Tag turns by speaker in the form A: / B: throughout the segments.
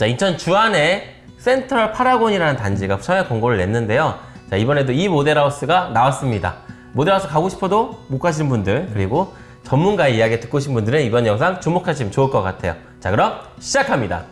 A: 자, 인천 주안에 센트럴 파라곤이라는 단지가 청약 공고를 냈는데요. 자, 이번에도 이 모델하우스가 나왔습니다. 모델하우스 가고 싶어도 못 가시는 분들, 그리고 전문가의 이야기 듣고 싶은 분들은 이번 영상 주목하시면 좋을 것 같아요. 자, 그럼 시작합니다.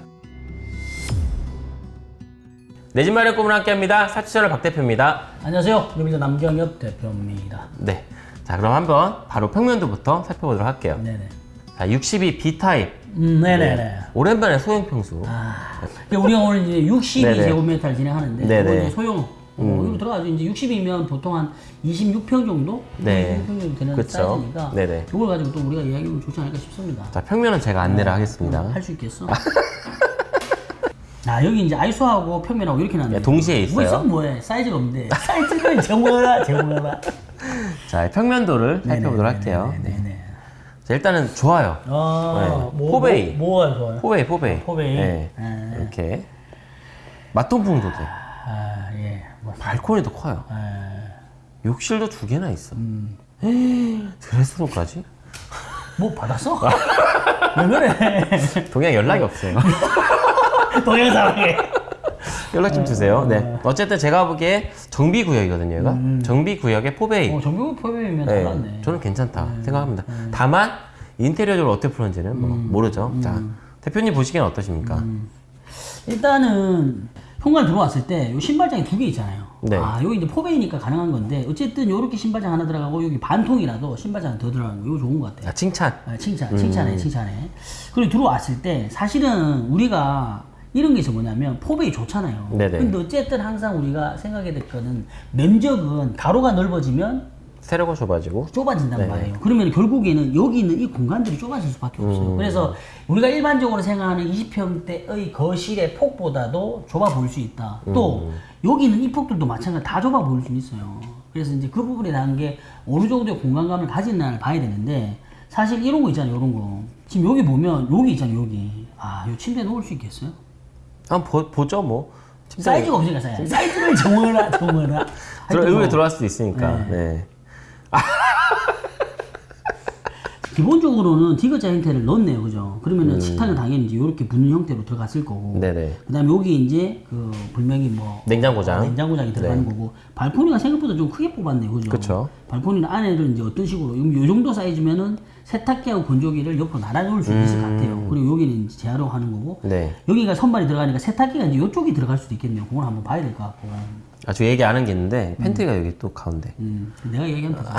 A: 내 집 마련 꿈을 함께 합니다. 사치천을 박 대표입니다.
B: 안녕하세요. 유비자 남경엽 대표입니다.
A: 네. 자, 그럼 한번 바로 평면도부터 살펴보도록 할게요.
B: 네네.
A: 자, 62 B타입.
B: 음, 네네 네.
A: 오랜만에 소형 평수.
B: 아, 우리가 오늘 이제 62제곱미터를 진행하는데
A: 네네.
B: 이제 소형 어, 이거 들어가죠. 이제 60이면 보통 한 26평 정도?
A: 네.
B: 26평 정도 되는
A: 그쵸.
B: 사이즈니까
A: 네네.
B: 이걸 가지고 또 우리가 이야기하면 좋지 않을까 싶습니다.
A: 자, 평면은 제가 안내를 하겠습니다.
B: 할수 있겠어? 아 여기 이제 아이소하고 평면하고 이렇게 나는데
A: 네, 동시에 있어요.
B: 뭐 있으면 뭐해 사이즈가 없는데 사이즈를 정하라 정하라
A: 자, 평면도를 살펴보도록 할게요.
B: 네네
A: 자, 일단은 좋아요.
B: 아,
A: 네. 포베이.
B: 뭐, 뭐가 좋아요?
A: 포베이, 포베이.
B: 포베이.
A: 네.
B: 네.
A: 이렇게. 맛동풍도 돼.
B: 아, 예. 뭐,
A: 발코니도 커요.
B: 아,
A: 욕실도 두 개나 있어.
B: 음.
A: 에이, 드레스룸까지?
B: 뭐 받았어? 왜 그래?
A: 동양 연락이 없어요.
B: 동양 사랑해.
A: 연락 좀 주세요. 네. 어쨌든 제가 보기에 정비 구역이거든요, 얘가. 정비 구역의 포베이.
B: 음. 어, 정규 포함이면
A: 네,
B: 달랐네.
A: 저는 괜찮다 생각합니다. 다만 인테리어적으로 어떻게 풀었는지는 뭐
B: 음.
A: 모르죠. 자 대표님 보시기엔 어떠십니까?
B: 일단은 현관 들어왔을 때요 신발장이 두 개 있잖아요.
A: 네.
B: 아, 여기 이제 포베이니까 가능한 건데 어쨌든 요렇게 신발장 하나 들어가고 여기 반통이라도 신발장 더 들어가는 거 이거 좋은 것 같아요.
A: 자 칭찬.
B: 아, 칭찬, 칭찬해, 칭찬해. 그리고 들어왔을 때 사실은 우리가 이런 게 뭐냐면 포베이 좋잖아요.
A: 네네.
B: 근데 어쨌든 항상 우리가 생각해야 될 거는 면적은 가로가 넓어지면
A: 세로가 좁아지고.
B: 좁아진단
A: 네네.
B: 말이에요. 그러면 결국에는 여기 있는 이 공간들이 좁아질 수밖에 없어요.
A: 음.
B: 그래서 우리가 일반적으로 생각하는 20평대의 거실의 폭보다도 좁아 보일 수 있다. 또
A: 음.
B: 여기 있는 이 폭들도 마찬가지로 다 좁아 보일 수 있어요. 그래서 이제 그 부분에 대한 게 어느 정도의 공간감을 가진다를 봐야 되는데 사실 이런 거 있잖아요. 이런 거. 지금 여기 보면 여기 있잖아요. 여기. 아, 이 침대 놓을 수 있겠어요?
A: 한번 보, 뭐. 침대
B: 사이즈가 없으니까 사이즈. 사이즈를 정하라, 정하라.
A: 들어, 의외에
B: 뭐
A: 들어갈 수도 있으니까. 네.
B: 기본적으로는 디귿자 형태를 넣었네요, 그죠? 그러면은
A: 음.
B: 식탁은 당연히 이제 이렇게 붙는 형태로 들어갔을 거고.
A: 네네.
B: 그다음에 여기 이제 그 불명이 뭐
A: 냉장고장.
B: 어, 냉장고장이 들어가는 거고 발코니가 생각보다 좀 크게 뽑았네요, 그죠?
A: 그쵸.
B: 발코니는 안에를 이제 어떤 식으로 요 정도 사이즈면은 세탁기하고 건조기를 옆으로 나눠놓을 수 있을 것 같아요. 그리고 여기는 이제 재활용 하는 거고.
A: 음. 네.
B: 여기가 선반이 들어가니까 세탁기가 이제 이쪽이 들어갈 수도 있겠네요. 그걸 한번 봐야 될 것 같고.
A: 아, 저 얘기 안 한 게 있는데 pantry가 여기 또 가운데.
B: 음, 내가 얘기하면 다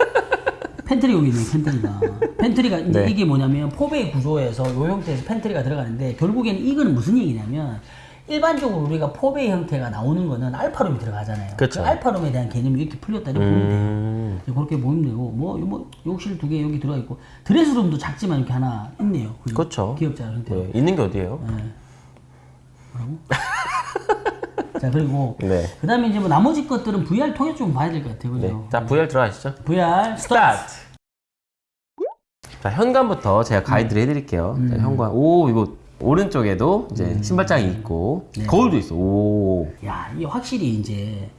B: 팬트리 여기 있네 pantry가 pantry가 이제
A: 네.
B: 이게 뭐냐면 포베이 구조에서 요 형태에서 pantry가 들어가는데 결국에는 이거는 무슨 얘기냐면 일반적으로 우리가 포베이 형태가 나오는 거는 alpha room이 들어가잖아요.
A: 그쵸.
B: 그 alpha room에 대한 개념이 이렇게 풀렸다 이렇게 보면 돼요.
A: 음.
B: 이제 그렇게 보면 되고 뭐, 뭐 욕실 두 개 여기 들어가 있고 드레스룸도 작지만 이렇게 하나 있네요. 그죠?
A: 그쵸.
B: 기역자 형태.
A: 네. 있는 게 어디예요?
B: 자 그리고
A: 네.
B: 그 다음에 이제 뭐 나머지 것들은 VR 통해서 좀 봐야 될 것 같아요. 그죠?
A: 네. 자, VR 들어가시죠.
B: VR
A: 스타트. 자, 현관부터 제가 가이드를 해드릴게요.
B: 음.
A: 자, 현관. 오, 이거 오른쪽에도 이제 신발장이 있고
B: 네.
A: 거울도 있어. 오.
B: 야, 이게 확실히 이제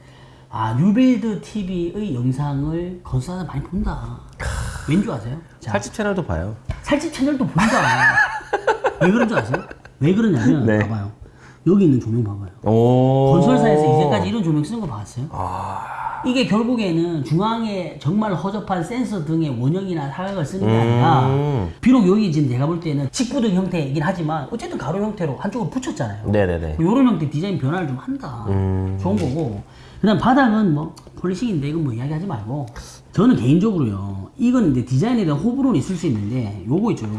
B: 아 뉴빌드 TV의 영상을 건설사가 많이 본다. 왠 줄 아세요? 자,
A: 살집 채널도 봐요.
B: 살집 채널도 본다. 왜 그런 줄 아세요? 왜 그러냐면
A: 네.
B: 봐봐요. 여기 있는 조명 봐봐요.
A: 오.
B: 건설사에서 이제까지 이런 조명 쓰는 거 봤어요?
A: 아.
B: 이게 결국에는 중앙에 정말 허접한 센서 등의 원형이나 사각을 쓰는 게 아니라
A: 음.
B: 비록 여기 지금 내가 볼 때는 직구등 형태이긴 하지만 어쨌든 가로 형태로 한쪽으로 붙였잖아요.
A: 네네네.
B: 이런 형태 디자인 변화를 좀 한다.
A: 음.
B: 좋은 거고. 그다음 바닥은 뭐 폴리싱인데 이건 뭐 이야기하지 말고 저는 개인적으로요. 이건 이제 디자인에 대한 호불호는 있을 수 있는데 요거 있죠. 요거.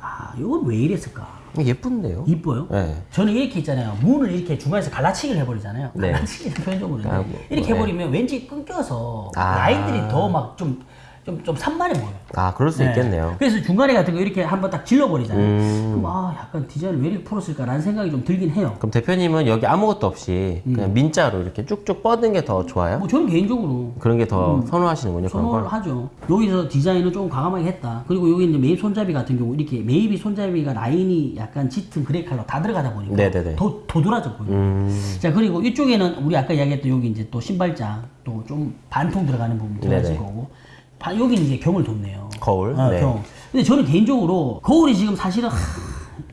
B: 아, 요건 왜 이랬을까?
A: 예쁜데요?
B: 이뻐요?
A: 네.
B: 저는 이렇게 있잖아요. 문을 이렇게 중간에서 갈라치기를 해버리잖아요.
A: 네.
B: 갈라치기는 표현적으로
A: 아, 뭐,
B: 이렇게
A: 뭐,
B: 해버리면 왠지 끊겨서
A: 아.
B: 라인들이 더 막 좀 좀, 좀 산만해 보여요.
A: 아, 그럴 수
B: 네.
A: 있겠네요.
B: 그래서 중간에 같은 거 이렇게 한번 딱 질러버리잖아요.
A: 음.
B: 그럼 아, 약간 디자인을 왜 이렇게 풀었을까라는 생각이 좀 들긴 해요.
A: 그럼 대표님은 여기 아무것도 없이 그냥 민자로 이렇게 쭉쭉 뻗은 게 더 좋아요?
B: 음. 뭐 저는 개인적으로
A: 그런 게더 선호하시는군요,
B: 선호를
A: 걸.
B: 하죠. 여기서 디자인을 조금 과감하게 했다. 그리고 여기 이제 매입 손잡이 같은 경우 이렇게 매입이 손잡이가 라인이 약간 짙은 gray 컬러 다 들어가다 보니까
A: 네네네.
B: 더 도드라져 보여요.
A: 음.
B: 자 그리고 이쪽에는 우리 아까 이야기했던 여기 이제 또 신발장 또 좀 반통 들어가는 부분 들어갔을
A: 네네.
B: 거고 바- 여기는 이제 경을 뒀네요.
A: 거울.
B: 아,
A: 네.
B: 경. 근데 저는 개인적으로 거울이 지금 사실은 하,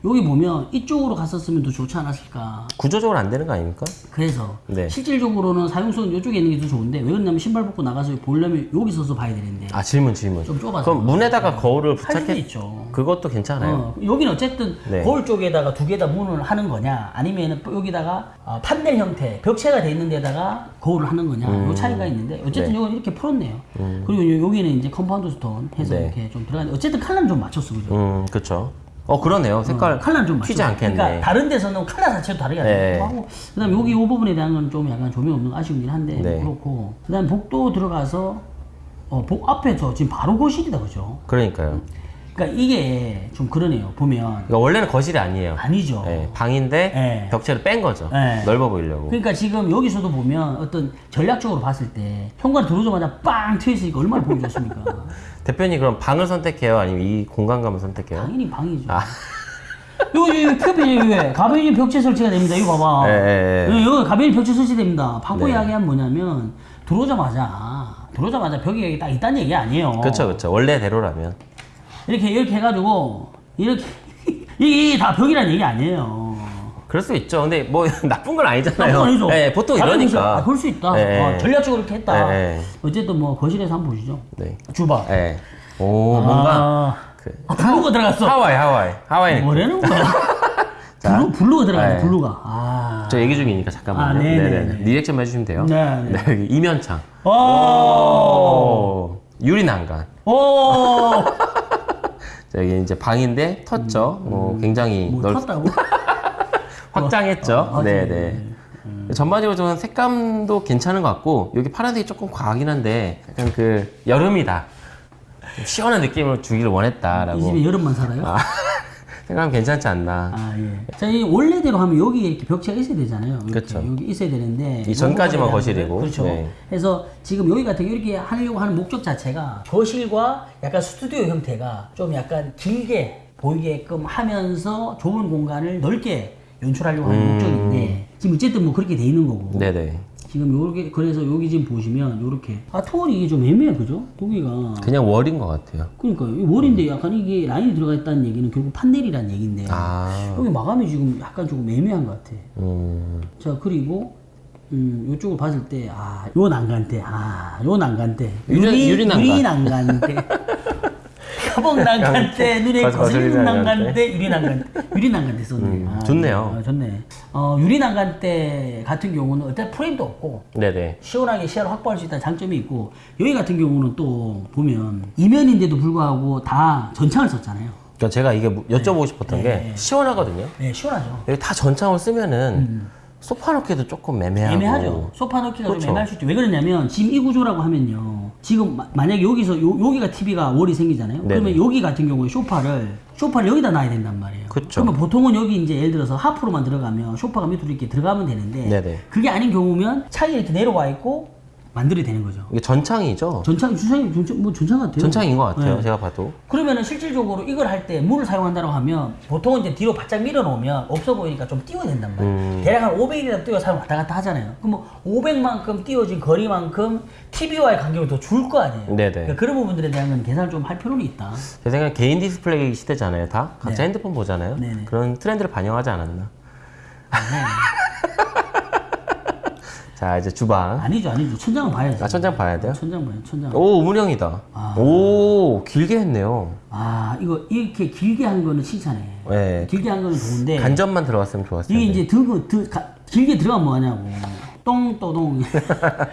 B: 여기 보면 이쪽으로 갔었으면 더 좋지 않았을까.
A: 구조적으로 안 되는 거 아닙니까?
B: 그래서
A: 네.
B: 실질적으로는 사용성은 이쪽에 있는 게 더 좋은데 왜 그러냐면 신발 벗고 나가서 보려면 여기 서서 봐야 되는데
A: 아 질문 질문.
B: 좀 좁아서.
A: 그럼 문에다가 거울을
B: 할 수도
A: 부착해
B: 있죠.
A: 그것도 괜찮아요.
B: 어, 여기는 어쨌든
A: 네.
B: 거울 쪽에다가 두 개 다 문을 하는 거냐 아니면 여기다가 어, 판넬 형태 벽체가 돼 있는 데다가 거울을 하는 거냐
A: 음.
B: 요 차이가 있는데 어쨌든 이건 이렇게 풀었네요 그리고 요- 여기는 이제 compound stone 해서
A: 네.
B: 이렇게 좀 들어가는데 어쨌든 컬러는 좀 맞췄어 그죠
A: 음 그렇죠. 어 그러네요. 색깔
B: 컬러는 좀
A: 튀지. 않겠네.
B: 그러니까 다른 데서는 컬러 자체도 다르게
A: 네.
B: 하고 그다음에 여기 이 부분에 대한 건 좀 약간 조명 없는 거 아쉬운긴 한데
A: 네.
B: 그렇고 그다음에 복도 들어가서 어, 복 앞에서 지금 바로 거실이다 그죠
A: 그러니까요.
B: 그러니까 이게 좀 그러네요 보면
A: 그러니까 원래는 거실이 아니에요.
B: 아니죠
A: 예, 방인데
B: 네.
A: 벽체를 뺀 거죠.
B: 네.
A: 넓어 보이려고.
B: 그러니까 지금 여기서도 보면 어떤 전략적으로 봤을 때 현관 들어오자마자 빵 트여있으니까 얼마나 보기 좋습니까?
A: 대표님 그럼 방을 선택해요? 아니면 이 공간감을 선택해요?
B: 당연히 방이죠.
A: 아.
B: 여기 큐비 여기 가변이 벽체 설치가 됩니다. 이거 봐봐.
A: 예, 예, 예.
B: 여기, 가변이 벽체 설치됩니다. 방구
A: 네.
B: 이야기하면 뭐냐면 들어오자마자 들어오자마자 벽이 여기 딱 있다는 얘기 아니에요.
A: 그렇죠, 그렇죠. 원래대로라면.
B: 이렇게 이렇게 해가지고 이렇게 이게 다 벽이라는 얘기 아니에요.
A: 그럴 수 있죠. 근데 뭐 나쁜 건 아니잖아요.
B: 나쁜 건 아니죠.
A: 예, 보통 이러니까.
B: 아, 그럴 수 있다.
A: 예,
B: 어,
A: 예.
B: 전략적으로 이렇게 했다.
A: 예, 예.
B: 어쨌든 뭐 거실에서 한번 보시죠.
A: 네.
B: 주방.
A: 예. 오, 뭔가
B: 아,
A: 그
B: 아, blue가 들어갔어.
A: 하와이, 하와이, 하와이.
B: 뭐라는 거야?
A: 자.
B: blue, blue가 들어갔네,
A: 네.
B: blue가. 아.
A: 저 얘기 중이니까 잠깐만요.
B: 아, 네네네.
A: 리액션 해주시면 돼요.
B: 네, 네.
A: 이면창.
B: 오!
A: 오, 유리 난간.
B: 오!
A: 자, 여기 이제 방인데 텄죠. 뭐 굉장히
B: 뭐
A: 넓,
B: 텄다고?
A: 확장했죠.
B: 아,
A: 네,
B: 네.
A: 네. 전반적으로 저는 색감도 괜찮은 것 같고 여기 파란색이 조금 과하긴 한데 약간 그 여름이다. 좀 시원한 느낌을 주기를 원했다라고
B: 이 집에 여름만 살아요?
A: 아, 생각하면 괜찮지 않나.
B: 아, 예. 자, 이 원래대로 하면 여기 이렇게 벽체가 있어야 되잖아요.
A: 그렇죠.
B: 여기 있어야 되는데.
A: 이 전까지만 거실이고.
B: 거, 그렇죠.
A: 네.
B: 그래서 지금 여기 같은 이렇게 하려고 하는 목적 자체가 거실과 약간 스튜디오 형태가 좀 약간 길게 보이게끔 하면서 좁은 공간을 넓게 연출하려고 하는
A: 음.
B: 목적인데 지금 어쨌든 뭐 그렇게 돼 있는 거고.
A: 네네.
B: 지금 요렇게 그래서 여기 지금 보시면 요렇게 아 투월이 이게 좀 애매해 그죠? 여기가
A: 그냥 월인 것 같아요.
B: 그러니까 이 월인데 약간 이게 라인이 들어가 있다는 얘기는 결국 판넬이라는 얘기인데
A: 아,
B: 여기 마감이 지금 약간 조금 애매한 것 같아.
A: 음,
B: 자 그리고 음 요쪽을 봤을 때 아 요 난간대 아요 난간대
A: 유리- 유리 난간.
B: 유리 난간대 협업 난간대 눈에 거슬리는
A: 유리
B: 난간대. 유리 난간대 유리 난간대 썼네
A: 음,
B: 아,
A: 좋네요.
B: 아, 좋네 어 유리 난간대 같은 경우는 어떤 프레임도 없고
A: 네네.
B: 시원하게 시야를 확보할 수 있다는 장점이 있고 여기 같은 경우는 또 보면 이면인데도 불구하고 다 전창을 썼잖아요
A: 그러니까 제가 이게 뭐- 여쭤보고 싶었던
B: 네.
A: 게 시원하거든요.
B: 네 시원하죠
A: 여기 다 전창을 쓰면은 소파 놓기도 조금 애매하고.
B: 음. 애매하죠. 소파 넣기가
A: 그렇죠.
B: 좀 애매할 수 있죠. 왜 그러냐면 지금 이 구조라고 하면요. 지금 마- 만약에 여기서 요, 여기가 TV가 월이 생기잖아요.
A: 네네.
B: 그러면 여기 같은 경우에 소파를 소파를 여기다 놔야 된단 말이에요.
A: 그쵸.
B: 러면 보통은 여기 이제 예를 들어서 하프로만 들어가면 소파가 밑으로 이렇게 들어가면 되는데
A: 네네.
B: 그게 아닌 경우면 차에 이렇게 내려와 있고 만들어야 되는 거죠.
A: 이게 전창이죠.
B: 전창 주차장 전창 뭐 전창 같아요.
A: 전창인 것 같아요.
B: 네.
A: 제가 봐도.
B: 그러면은 실질적으로 이걸 할 때 물을 사용한다고 하면 보통은 이제 뒤로 바짝 밀어 놓으면 없어 보이니까 좀 띄워야 된단 말이에요.
A: 음.
B: 대략 한 500이라도 띄워 사용 왔다 갔다 하잖아요. 그럼 뭐 500만큼 띄워진 거리만큼 TV와의 간격을 더 줄 거 아니에요.
A: 네네.
B: 그러니까 그런 부분들에 대한 건 계산을 좀 할 필요는 있다.
A: 제 생각엔 개인 디스플레이 시대잖아요. 다 각자 핸드폰 보잖아요.
B: 네네.
A: 그런 트렌드를 반영하지 않았나. 자 이제 주방.
B: 아니죠, 아니죠. 천장은 봐야지.
A: 아 천장 봐야 돼요?
B: 천장 봐요, 천장.
A: 오 우물형이다.
B: 아.
A: 오 길게 했네요.
B: 아, 이거 이렇게 길게 한 거는 칭찬해.
A: 네.
B: 길게 한 거는 좋은데.
A: 간접만 들어갔으면 좋았을
B: 이게
A: 텐데.
B: 이제 드, 드, 가, 길게 들어가면 뭐하냐고. 똥또동.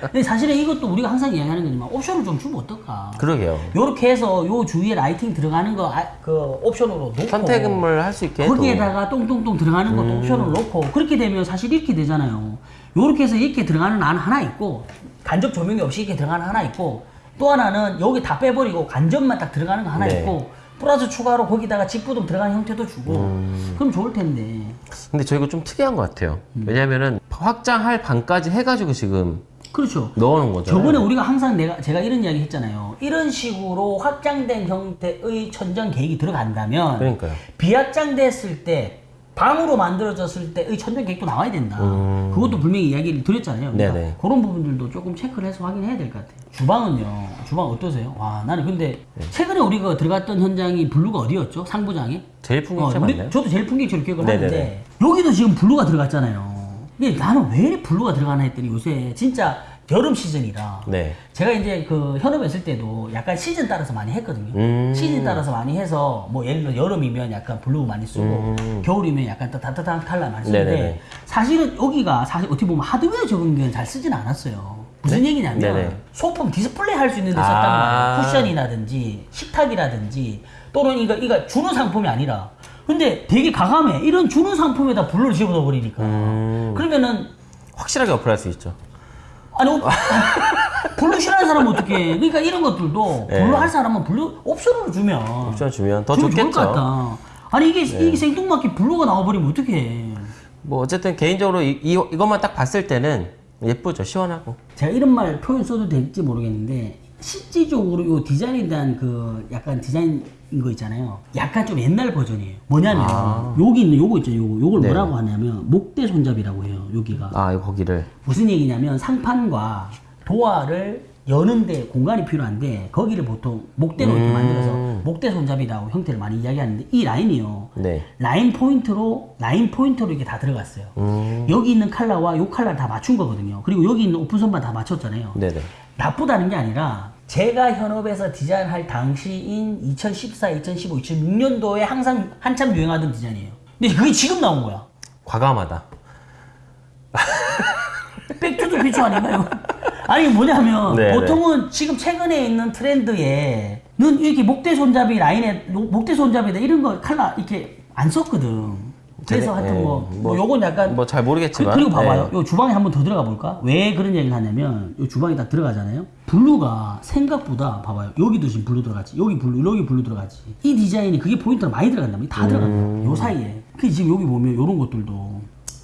B: 근데 사실은 이것도 우리가 항상 이야기하는 거지만 옵션을 좀 주면 어떨까.
A: 그러게요.
B: 요렇게 해서 요 주위에 lighting 들어가는 거, 아, 그 옵션으로 놓고.
A: 선택을 할 수 있게.
B: 거기에다가 똥똥똥 들어가는 것도
A: 음.
B: 옵션을 놓고. 그렇게 되면 사실 이렇게 되잖아요. 요렇게 해서 이렇게 들어가는 안 하나 있고, 간접 조명이 없이 이렇게 들어가는 하나 있고, 또 하나는 여기 다 빼버리고 간접만 딱 들어가는 거 하나
A: 네.
B: 있고, 플러스 추가로 거기다가 직부등 들어가는 형태도 주고,
A: 음.
B: 그럼 좋을 텐데.
A: 근데 저 이거 좀 특이한 것 같아요.
B: 음.
A: 왜냐면은 확장할 방까지 해가지고 지금
B: 그렇죠.
A: 넣어놓은 거잖아요.
B: 저번에 우리가 항상 내가 제가 이런 이야기 했잖아요. 이런 식으로 확장된 형태의 천정 계획이 들어간다면
A: 그러니까요.
B: 비확장됐을 때 방으로 만들어졌을 때의 천정 계획도 나와야 된다.
A: 음.
B: 그것도 분명히 이야기를 드렸잖아요. 그러니까
A: 네네.
B: 그런 부분들도 조금 체크를 해서 확인해야 될 것 같아요. 주방은요. 주방 어떠세요? 와 나는 근데
A: 네.
B: 최근에 우리가 들어갔던 현장이 blue가 어디였죠? 상부장에?
A: 제일 풍경채
B: 우리-
A: 맞나요?
B: 저도 제일 풍경채로 기억을
A: 네네네.
B: 하는데 여기도 지금 blue가 들어갔잖아요. 근데 나는 왜 blue가 들어가나 했더니 요새 진짜 여름 시즌이라
A: 네.
B: 제가 이제 그 현업에 있을 때도 약간 시즌 따라서 많이 했거든요.
A: 음.
B: 시즌 따라서 많이 해서 뭐 예를 들어 여름이면 약간 blue 많이 쓰고 겨울이면 약간 또 따뜻한 컬러 많이 쓰는데
A: 음. 네네네.
B: 사실은 여기가 사실 어떻게 보면 하드웨어적으로는 잘 쓰진 않았어요. 무슨 얘기냐면
A: 네네.
B: 소품 디스플레이 할 수 있는 데 썼단
A: 아.
B: 말이에요. 쿠션이라든지 식탁이라든지 또는 이거 이거 주는 상품이 아니라 근데 되게 과감해. 이런 주는 상품에다 blue를 집어넣어 버리니까.
A: 음.
B: 그러면은
A: 확실하게 어필할 수 있죠.
B: 아니 옵- blue 싫어하는 사람은 어떻게? 그러니까 이런 것들도
A: 네.
B: blue 할 사람은 blue 옵션으로 주면
A: 옵션 주면 더 좋겠죠. 네.
B: 같다. 아니 이게 이게 생뚱맞게 blue가 나와버리면 어떡해?
A: 뭐 어쨌든 개인적으로 이, 이 이것만 딱 봤을 때는 예쁘죠. 시원하고.
B: 제가 이런 말 표현 써도 될지 모르겠는데 실질적으로 이 디자인에 대한 그 약간 디자인인 거 있잖아요. 약간 좀 옛날 버전이에요. 뭐냐면
A: 아.
B: 여기 있는 요거 있죠. 요거 요걸
A: 네네.
B: 뭐라고 하냐면 목대 손잡이라고 해요. 여기가
A: 아, 이거 거기를.
B: 무슨 얘기냐면 상판과 도어를 여는데 공간이 필요한데 거기를 보통 목대로 이렇게
A: 음.
B: 만들어서 목대 손잡이라고 형태를 많이 이야기하는데 이 라인이요.
A: 네.
B: 라인 포인트로 라인 포인트로 이렇게 다 들어갔어요.
A: 음.
B: 여기 있는 컬러와 요 컬러 다 맞춘 거거든요. 그리고 여기 있는 오픈 선반 다 맞췄잖아요.
A: 네네.
B: 나쁘다는 게 아니라 제가 현업에서 디자인할 당시인 2014, 2015, 2016년도에 항상 한참 유행하던 디자인이에요. 근데 그게 지금 나온 거야.
A: 과감하다.
B: Back to the Future 아닌가요? 아니 뭐냐면
A: 네,
B: 보통은 지금 최근에 있는 트렌드에 는 이렇게 목대 손잡이 라인에 노- 목대 손잡이다 이런 거 칼라 이렇게 안 썼거든. 그래서
A: 네,
B: 하여튼
A: 네.
B: 뭐,
A: 뭐,
B: 뭐 요건 약간
A: 뭐잘
B: 그,
A: 모르겠지만.
B: 리고 봐봐요.
A: 네.
B: 요 주방에 한번 더 들어가 볼까? 왜 그런 얘기를 하냐면 요 주방에 딱 들어가잖아요. blue가 생각보다 봐봐요. 여기도 지금 blue 들어갔지. 여기 blue, 여기 blue 들어갔지. 이 디자인이 그게 포인트가 많이 말이야. 다 들어간다. 요 사이에. 그 지금 여기 보면 요런 것들도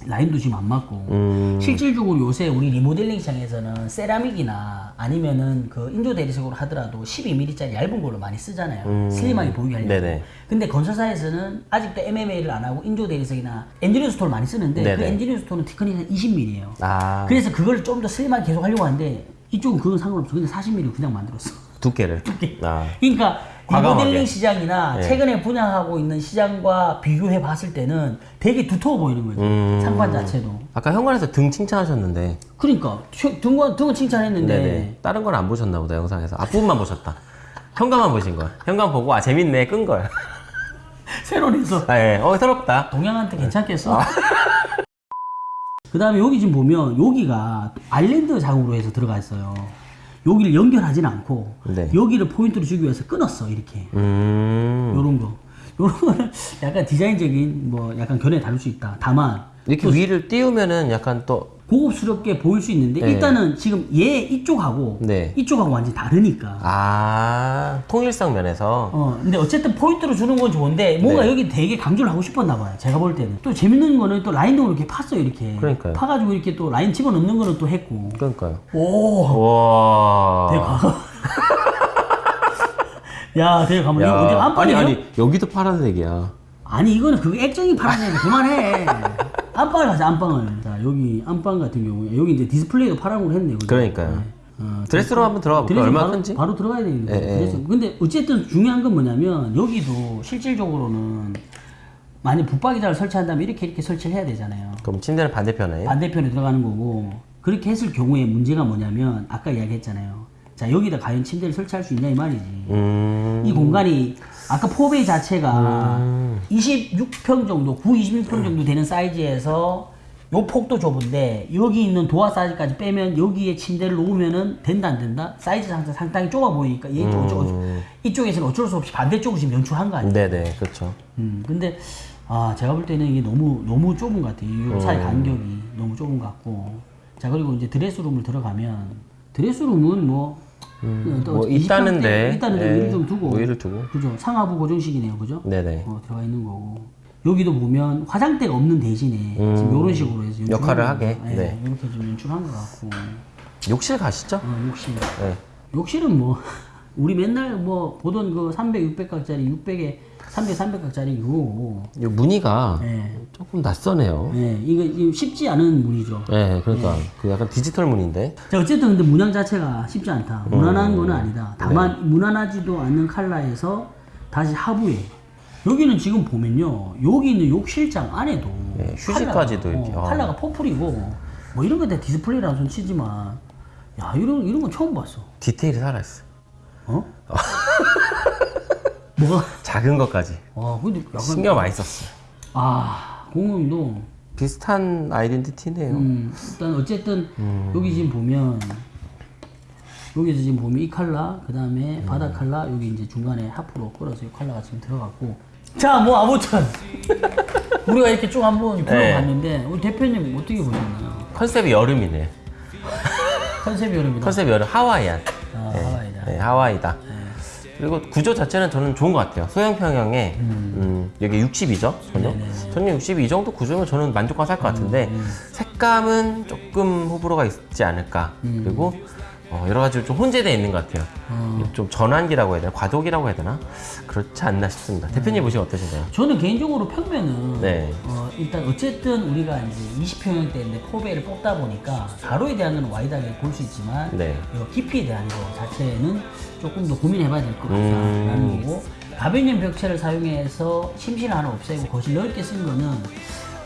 B: 라인도 지금 안 맞고
A: 음.
B: 실질적으로 요새 우리 리모델링 시장에서는 세라믹이나 아니면은 그 인조 대리석으로 하더라도 12mm짜리 얇은 걸로 많이 쓰잖아요. 슬림하게 보이게 하려고.
A: 음. 네네.
B: 근데 건설사에서는 아직도 MMA를 안 하고 인조 대리석이나 엔지니어 stone을 많이 쓰는데 그
A: 네네.
B: 엔지니어 stone은 thickness가 20mm예요.
A: 아,
B: 그래서 그걸 좀 더 슬림하게 계속 하려고 하는데 이쪽은 그건 상관없어. 근데 40mm 그냥 만들었어.
A: 두께를. 아,
B: 그러니까
A: 과감하게.
B: 리모델링 시장이나
A: 네.
B: 최근에 분양하고 있는 시장과 비교해 봤을 때는 되게 두터워 보이는 거죠.
A: 음.
B: 상판 자체도.
A: 아까 현관에서 등 칭찬하셨는데.
B: 그러니까 최- 등은 등은 칭찬했는데
A: 네네. 다른 건 안 보셨나 보다, 영상에서. 앞부분만 보셨다. 현관만 보신 거야. 현관 보고, 아, 재밌네. 끈 거야.
B: 새로 내서
A: 아, 예. 어, 새롭다.
B: 동양한테 괜찮겠어?
A: 아.
B: 그 다음에 여기 지금 보면 여기가 아일랜드 작업으로 해서 들어가 있어요. 여기를 연결하진 않고
A: 네.
B: 여기를 포인트로 주기 위해서 끊었어 이렇게
A: 음.
B: 요런 거 요런 거는 약간 디자인적인 뭐 약간 견해 다를 수 있다. 다만
A: 이렇게 위를 띄우면은 약간 또,
B: 고급스럽게 보일 수 있는데
A: 네.
B: 일단은 지금 얘 이쪽하고
A: 네.
B: 이쪽하고 완전 히 다르니까
A: 아, 통일성 면에서.
B: 어, 근데 어쨌든 포인트로 주는 건 좋은데 뭔가
A: 네.
B: 여기 되게 강조를 하고 싶었나 봐요. 제가 볼 때는. 또 재밌는 거는 또 라인도 이렇게 팠어요, 이렇게.
A: 그러니까요.
B: 파가지고 이렇게 또 라인 집어넣는 거는 또 했고.
A: 그러니까요.
B: 오!
A: 와.
B: 되게 과감. 야, 되게 가만. 이거
A: 야.
B: 어디
A: 아니,
B: 안방이에요? 아니,
A: 아니, 여기도 파란색이야.
B: 이거는 그거 액정이 파란색 그만해. 안방을 가자, 안방을. 자, 여기 안방 같은 경우에. 여기 이제 디스플레이도 파란으로 했네. 그죠?
A: 그러니까요.
B: 네. 어,
A: 드레스로 한번 들어가 볼까요?
B: 바로,
A: 큰지?
B: 바로 들어가야 되겠네.
A: 예, 예.
B: 근데 어쨌든 중요한 건 뭐냐면 여기도 실질적으로는 만약 붙박이자를 설치한다면 이렇게 이렇게 설치를 해야 되잖아요.
A: 그럼 침대는 반대편에.
B: 반대편에 들어가는 거고 그렇게 했을 경우에 문제가 뭐냐면 아까 이야기했잖아요. 자 여기다 과연 침대를 설치할 수 있냐 이 말이지.
A: 음.
B: 이 공간이 아까 포베이 자체가 26평 정도, 9, 26평 정도 되는 사이즈에서 요 폭도 좁은데 여기 있는 도화 사이즈까지 빼면 여기에 침대를 놓으면은 된다 안 된다? 사이즈 상상 상당히 좁아 보이니까 얘또 어쩌- 이쪽에서는 어쩔 수 없이 반대쪽으로 지금 연출한 거 아니에요?
A: 네네, 그렇죠.
B: 음, 근데 아 제가 볼 때는 이게 너무 너무 좁은 것 같아요. 이 사이 간격이 너무 좁은 것 같고. 자 그리고 이제 드레스룸을 들어가면 드레스룸은 뭐,
A: 또뭐
B: 20평대
A: 있다는데,
B: 있다는데
A: 예,
B: 위를 좀 두고
A: 뭐 위를 두고.
B: 그죠 상하부 고정식이네요, 그죠?
A: 네네.
B: 어, 들어가 있는 거고. 여기도 보면 화장대가 없는 대신에 지금 이런 식으로 해서
A: 음. 역할을
B: 거-
A: 하게,
B: 예,
A: 네.
B: 이렇게 좀 연출한 것 같고.
A: 욕실 가시죠?
B: 어, 욕실.
A: 네.
B: 욕실은 뭐 우리 맨날 뭐 보던 그 300, 600각짜리 600에 300, 300각짜리 이거.
A: 이 무늬가
B: 예.
A: 조금 낯서네요.
B: 예, 이거, 이거 쉽지 않은 무늬죠.
A: 네, 그러니까 그 약간 디지털 무늬인데.
B: 자, 어쨌든 근데 문양 자체가 쉽지 않다. 무난한 거는 아니다. 다만 무난하지도 않는 컬러에서 다시 하부에. 여기는 지금 보면요. 여기 있는 욕실장 안에도
A: 네, 휴지까지도
B: 컬러가,
A: 이렇게.
B: 어,
A: 아.
B: 컬러가 purple이고 뭐 이런 거 다 디스플레이라고 손 치지만 야, 이런 이런 건 처음 봤어.
A: 디테일이 살아있어.
B: 어? 뭐가?
A: 작은 것까지.
B: 와, 근데 약간
A: 신경 많이 썼어.
B: 아, 공룡도
A: 비슷한 아이덴티티네요.
B: 음, 일단 어쨌든
A: 음.
B: 여기 지금 보면 여기서 지금 보면 이 컬러 그 다음에
A: 음.
B: 바닥 컬러 여기 이제 중간에 하프로 끌어서 이 컬러가 지금 들어갔고 자 뭐 아무튼 우리가 이렇게 쭉 한번 굴러봤는데 우리 대표님 어떻게 보셨나요?
A: 컨셉이 여름이네.
B: 컨셉이 여름이다
A: 컨셉이 여름 하와이안.
B: 아, 하와이다
A: 네, 하와이다. 그리고 구조 자체는 저는 좋은 것 같아요. 소형 평형에 음, 여기 60이죠, 전용. 전용 62 이 정도 구조면 저는 만족하고 살것 같은데 색감은 조금 호불호가 있지 않을까. 그리고 어, 여러 가지로 좀 혼재되어 있는 것 같아요. 좀 전환기라고 해야 되나, 과도기라고 해야 되나, 그렇지 않나 싶습니다. 대표님 보시면 어떠신가요?
B: 저는 개인적으로 평면은
A: 네.
B: 어, 일단 어쨌든 우리가 이제 20평형대인데 포배를 뽑다 보니까 가로에 대한 건 wide하게 볼 수 있지만
A: 네.
B: 이 깊이에 대한 거 자체는 조금 더 고민해봐야 될것
A: 음.
B: 같다라는 거고 가변형 벽체를 사용해서 심신을 하나 없애고 거실 넓게 쓴 거는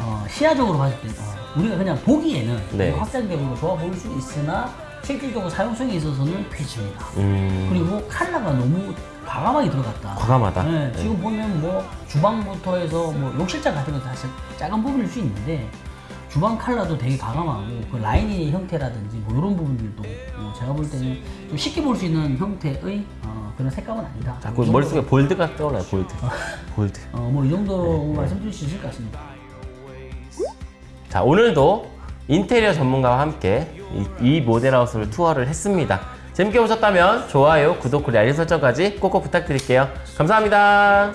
B: 어, 시야적으로 봤을 때 어, 우리가 그냥 보기에는
A: 네.
B: 확장적으로 좋아 보일 수 있으나 실질적으로 사용성에 있어서는 폐지입니다.
A: 음,
B: 그리고 컬러가 너무 과감하게 들어갔다.
A: 과감하다.
B: 네, 지금 보면 뭐 주방부터 해서 뭐 욕실장 같은 건 사실 작은 부분일 수 있는데 주방 컬러도 되게 과감하고 그 라인의 형태라든지 뭐 이런 부분들도 어, 제가 볼 때는 좀 쉽게 볼 수 있는 형태의 어, 그런 색감은 아니다.
A: 자꾸
B: 이 정도-
A: 머릿속에 볼드가 떠올라요, 볼드. 볼드.
B: 어, 뭐 이 정도로
A: 네.
B: 말씀드릴 수 있을 것 같습니다.
A: 자, 오늘도 인테리어 전문가와 함께 이, 이 모델하우스를 투어를 했습니다. 재밌게 보셨다면 좋아요, 구독, 그리고 알림 설정까지 꼭꼭 부탁드릴게요. 감사합니다.